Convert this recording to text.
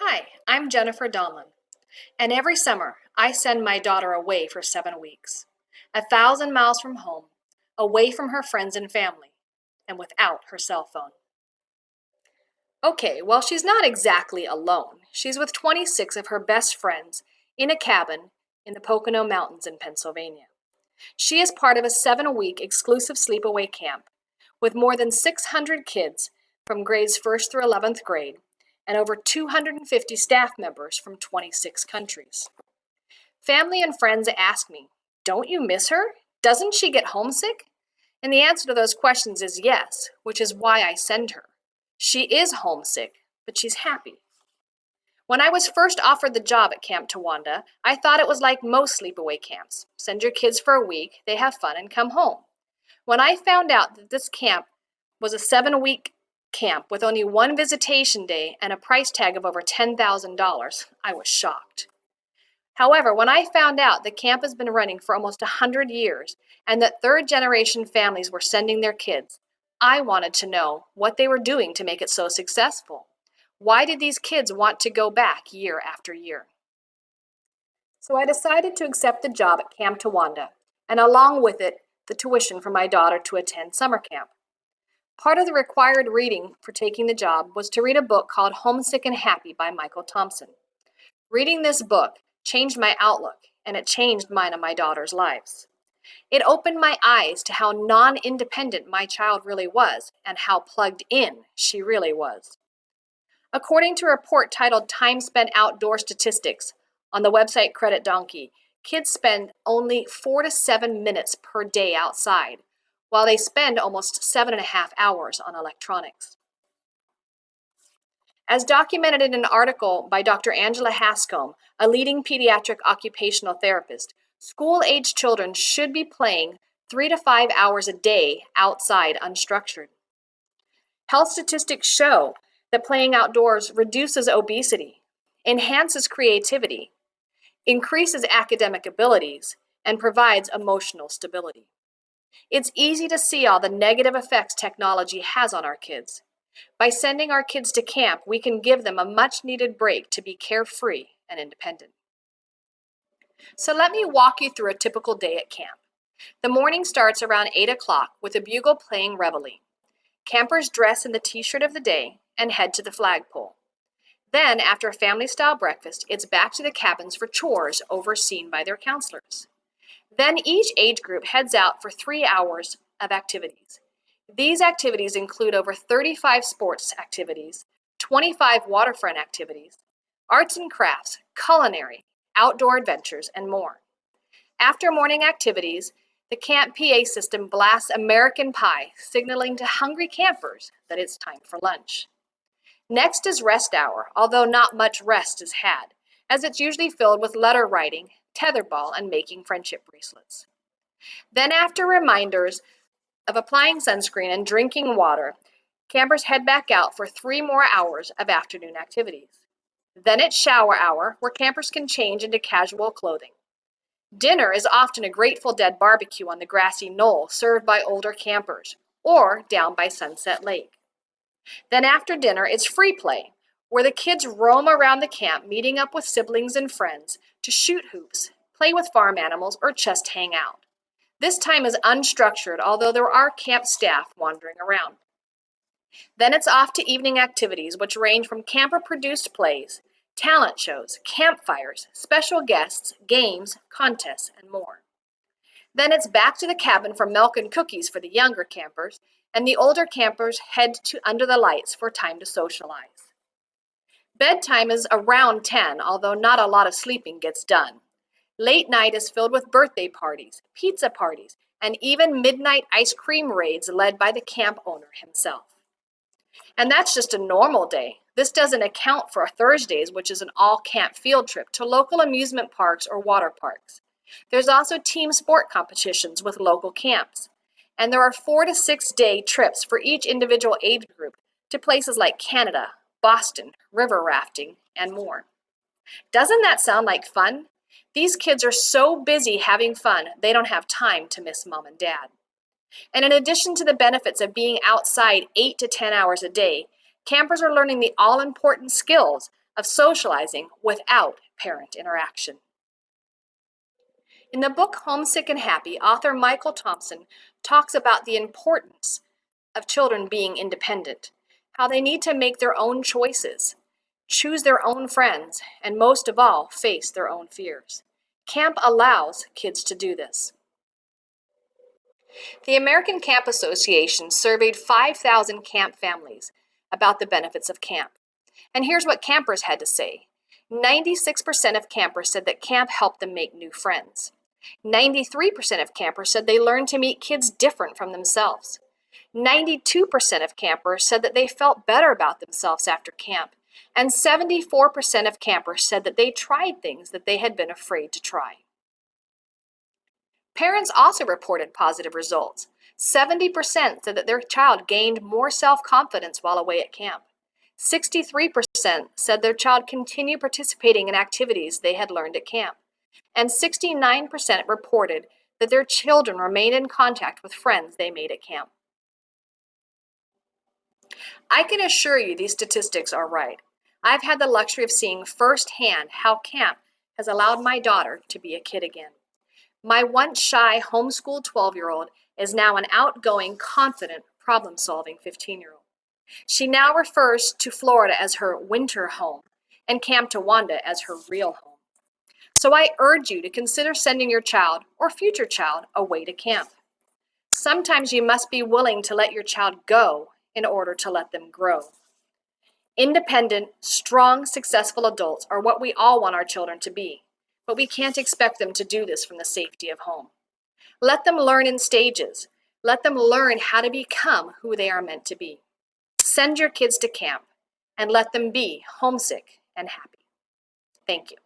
Hi, I'm Jennifer Donlin, and every summer I send my daughter away for seven weeks, a thousand miles from home, away from her friends and family, and without her cell phone. Okay, well, she's not exactly alone. She's with 26 of her best friends in a cabin in the Pocono Mountains in Pennsylvania. She is part of a seven week exclusive sleepaway camp with more than 600 kids from grades 1st through 11th grade and over 250 staff members from 26 countries. Family and friends ask me, Don't you miss her? Doesn't she get homesick? And the answer to those questions is yes, which is why I send her. She is homesick, but she's happy. When I was first offered the job at Camp Towanda, I thought it was like most sleepaway camps. Send your kids for a week, they have fun, and come home. When I found out that this camp was a seven week camp with only one visitation day and a price tag of over $10,000, I was shocked. However, when I found out the camp has been running for almost 100 years and that third generation families were sending their kids, I wanted to know what they were doing to make it so successful. Why did these kids want to go back year after year? So I decided to accept the job at Camp Towanda and along with it, the tuition for my daughter to attend summer camp. Part of the required reading for taking the job was to read a book called Homesick and Happy by Michael Thompson. Reading this book changed my outlook, and it changed mine and my daughter's lives. It opened my eyes to how non independent my child really was and how plugged in she really was. According to a report titled Time Spent Outdoor Statistics on the website Credit Donkey, kids spend only four to seven minutes per day outside, while they spend almost seven and a half hours on electronics. As documented in an article by Dr. Angela Hanscom, a leading pediatric occupational therapist, school age children should be playing three to five hours a day outside unstructured. Health statistics show that playing outdoors reduces obesity, enhances creativity, increases academic abilities, and provides emotional stability. It's easy to see all the negative effects technology has on our kids. By sending our kids to camp, we can give them a much needed break to be carefree and independent. So let me walk you through a typical day at camp. The morning starts around 8 o'clock with a bugle playing reveille. Campers dress in the t-shirt of the day and head to the flagpole. Then, after a family-style breakfast, it's back to the cabins for chores overseen by their counselors. Then each age group heads out for three hours of activities. These activities include over 35 sports activities, 25 waterfront activities, arts and crafts, culinary, outdoor adventures, and more. After morning activities, the Camp PA system blasts American Pie, signaling to hungry campers that it's time for lunch. Next is rest hour, although not much rest is had, as it's usually filled with letter writing tetherball, and making friendship bracelets. Then after reminders of applying sunscreen and drinking water, campers head back out for three more hours of afternoon activities. Then it's shower hour, where campers can change into casual clothing. Dinner is often a Grateful Dead barbecue on the grassy knoll served by older campers, or down by Sunset Lake. Then after dinner, it's free play, where the kids roam around the camp meeting up with siblings and friends to shoot hoops, play with farm animals, or just hang out. This time is unstructured, although there are camp staff wandering around. Then it's off to evening activities, which range from camper produced plays, talent shows, campfires, special guests, games, contests, and more. Then it's back to the cabin for milk and cookies for the younger campers, and the older campers head to under the lights for time to socialize. Bedtime is around 10, although not a lot of sleeping gets done. Late night is filled with birthday parties, pizza parties, and even midnight ice cream raids led by the camp owner himself. And that's just a normal day. This doesn't account for Thursdays, which is an all camp field trip to local amusement parks or water parks. There's also team sport competitions with local camps. And there are four to six day trips for each individual age group to places like Canada, Boston, river rafting, and more. Doesn't that sound like fun? These kids are so busy having fun, they don't have time to miss mom and dad. And in addition to the benefits of being outside 8 to 10 hours a day, campers are learning the all important skills of socializing without parent interaction. In the book Homesick and Happy, author Michael Thompson talks about the importance of children being independent, how they need to make their own choices, choose their own friends, and most of all, face their own fears. Camp allows kids to do this. The American Camp Association surveyed 5,000 camp families about the benefits of camp. And here's what campers had to say. 96% of campers said that camp helped them make new friends. 93% of campers said they learned to meet kids different from themselves. 92% of campers said that they felt better about themselves after camp. And 74% of campers said that they tried things that they had been afraid to try. Parents also reported positive results. 70% said that their child gained more self-confidence while away at camp. 63% said their child continued participating in activities they had learned at camp. And 69% reported that their children remained in contact with friends they made at camp. I can assure you these statistics are right. I've had the luxury of seeing firsthand how camp has allowed my daughter to be a kid again. My once shy homeschooled 12 year old is now an outgoing, confident, problem solving 15 year old. She now refers to Florida as her winter home and Camp Towanda as her real home. So I urge you to consider sending your child or future child away to camp. Sometimes you must be willing to let your child go in order to let them grow. Independent, strong, successful adults are what we all want our children to be but we can't expect them to do this from the safety of home. Let them learn in stages. Let them learn how to become who they are meant to be. Send your kids to camp and let them be homesick and happy. Thank you.